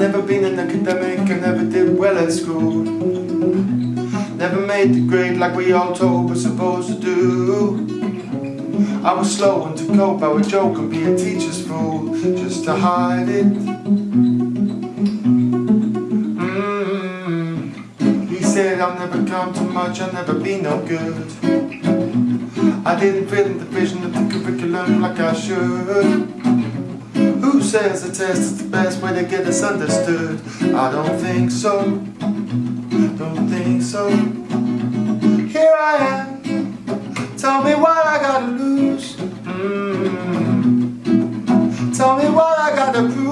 never been an academic, I never did well at school. Never made the grade like we all told we're supposed to do. I was slow and to cope, I would joke and be a teacher's fool Just to hide it. Mm. He said I'll never come to much, I'll never be no good. I didn't fit in the vision of the curriculum like I should says the test is the best way to get us understood? I don't think so, don't think so. Here I am, tell me what I gotta lose. Mm. Tell me what I gotta prove